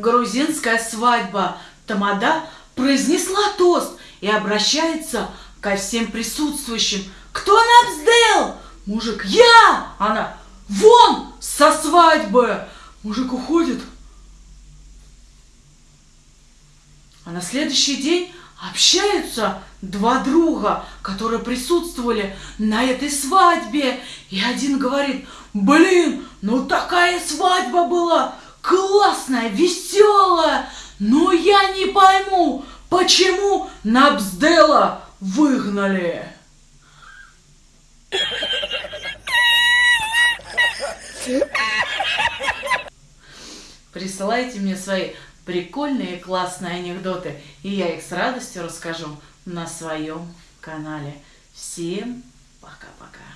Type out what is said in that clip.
грузинская свадьба. Тамада произнесла тост и обращается ко всем присутствующим. Кто нам сделал? Мужик, я! Она, вон со свадьбы! Мужик уходит. А на следующий день общаются два друга, которые присутствовали на этой свадьбе. И один говорит, блин, ну такая свадьба была, классная, веселая. Но я не пойму, почему Набсдела выгнали. Присылайте мне свои прикольные классные анекдоты, и я их с радостью расскажу на своем канале. Всем пока-пока.